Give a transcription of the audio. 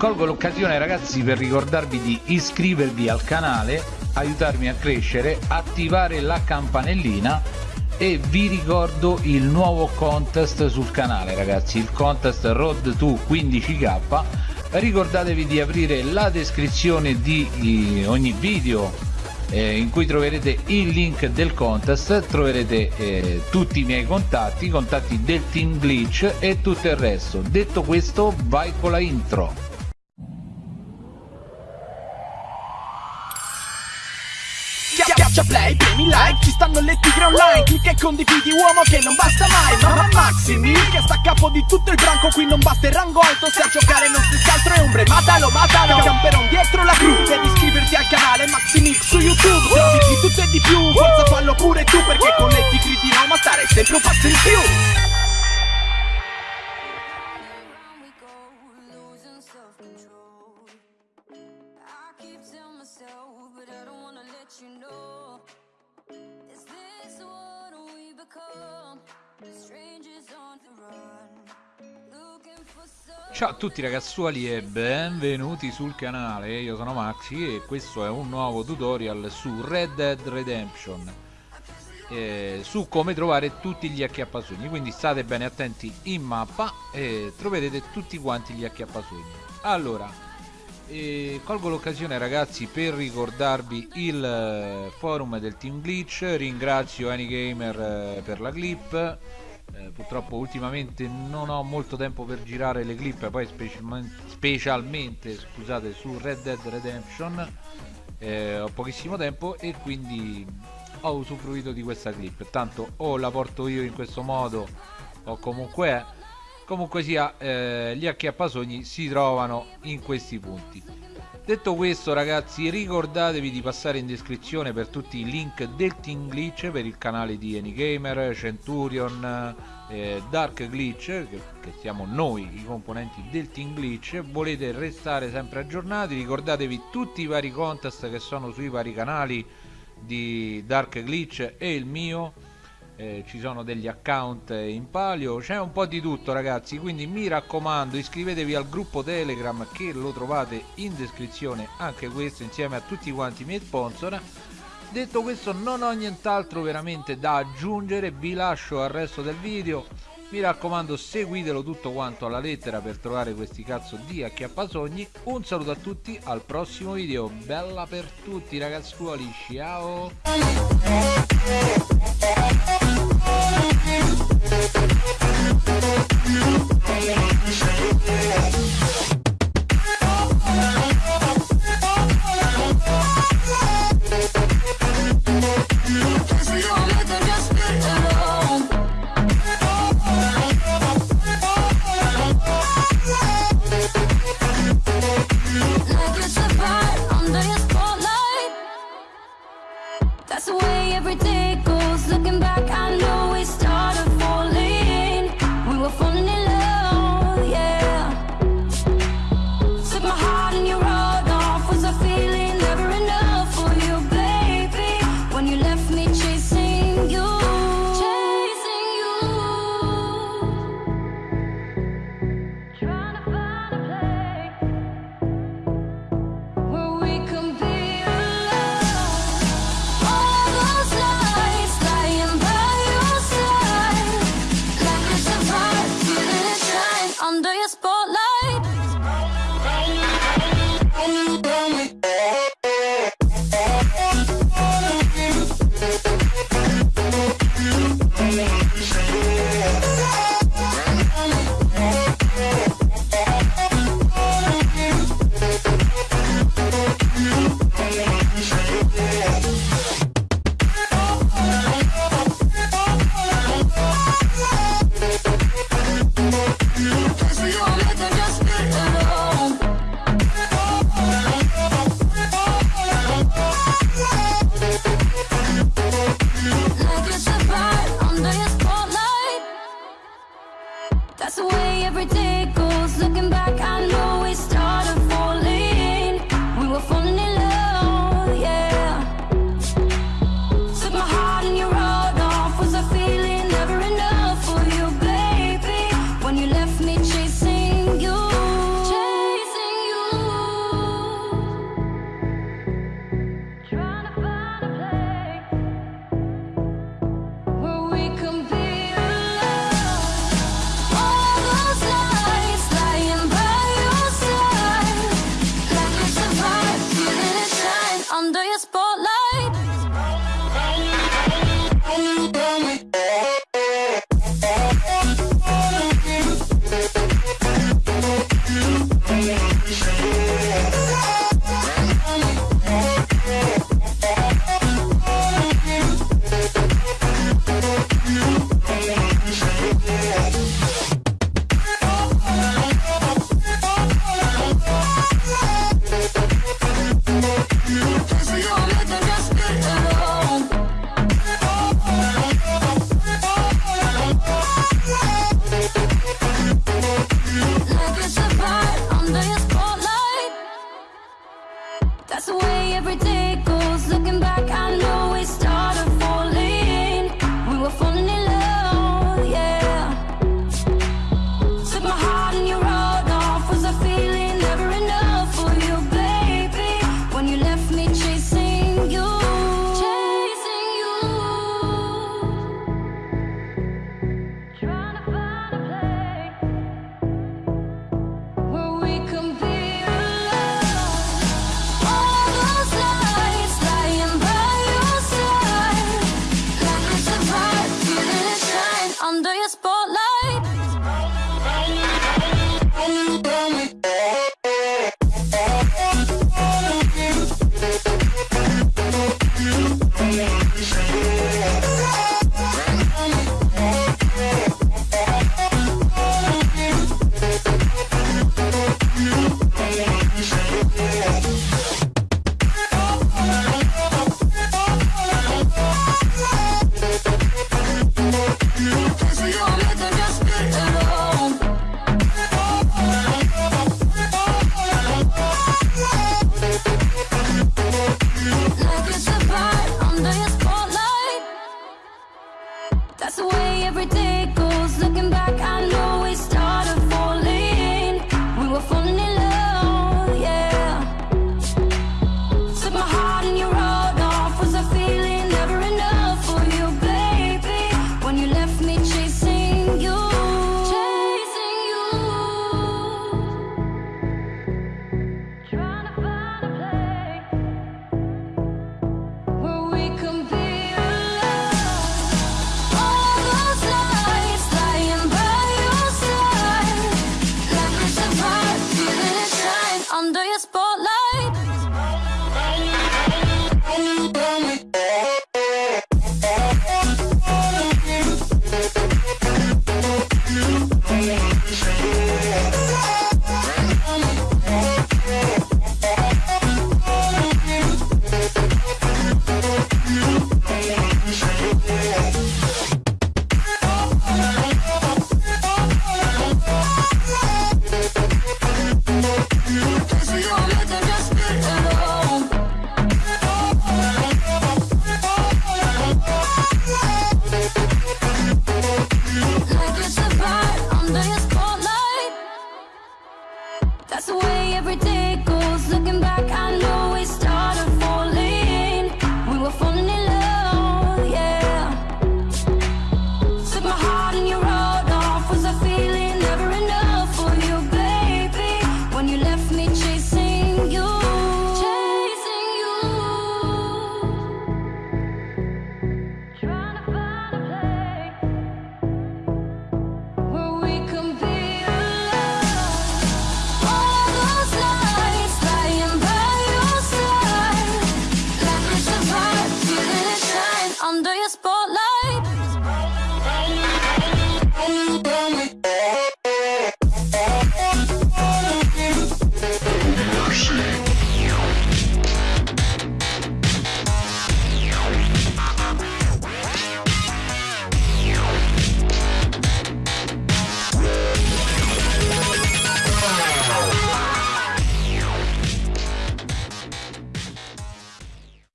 colgo l'occasione ragazzi per ricordarvi di iscrivervi al canale aiutarmi a crescere attivare la campanellina e vi ricordo il nuovo contest sul canale ragazzi il contest road to 15k ricordatevi di aprire la descrizione di ogni video eh, in cui troverete il link del contest troverete eh, tutti i miei contatti i contatti del team glitch e tutto il resto. Detto questo vai con la intro Schiaccia play, premi like, ci stanno le tigre online Clicca e condividi uomo che non basta mai Mamma Maximi, che sta a capo di tutto il branco Qui non basta il rango alto, se a giocare non stessi altro è ombre Matalo, matalo, camperon dietro la gru Devi iscriverti al canale Maximix su YouTube Trovi di tutto e di più, forza fallo pure tu Perché con le tigre di Roma stare sempre un passo in Ciao a tutti ragazzuoli e benvenuti sul canale, io sono Maxi e questo è un nuovo tutorial su Red Dead Redemption eh, su come trovare tutti gli acchiappasogni. Quindi state bene attenti in mappa e troverete tutti quanti gli acchiappasogni. Allora eh, colgo l'occasione ragazzi per ricordarvi il eh, forum del Team Glitch. Ringrazio Anygamer eh, per la clip eh, purtroppo ultimamente non ho molto tempo per girare le clip poi specialmente, specialmente scusate su Red Dead Redemption eh, ho pochissimo tempo e quindi ho usufruito di questa clip. Tanto o la porto io in questo modo o comunque comunque sia eh, gli acchiappasogni si trovano in questi punti Detto questo ragazzi ricordatevi di passare in descrizione per tutti i link del Team Glitch per il canale di Anygamer, Centurion, eh, Dark Glitch che, che, siamo noi i componenti del Team Glitch. Volete restare sempre aggiornati ricordatevi tutti i vari contest che sono sui vari canali di Dark Glitch e il mio eh, ci sono degli account in palio. C'è un po' di tutto ragazzi quindi mi raccomando iscrivetevi al gruppo telegram che lo trovate in descrizione anche questo insieme a tutti quanti i miei sponsor. Detto questo non ho nient'altro veramente da aggiungere vi lascio al resto del video. Mi raccomando seguitelo tutto quanto alla lettera per trovare questi cazzo di acchiappasogni. Un saluto a tutti al prossimo video. Bella per tutti ragazzuoli ciao Relax. spotlight. pass away every day. under your spotlight.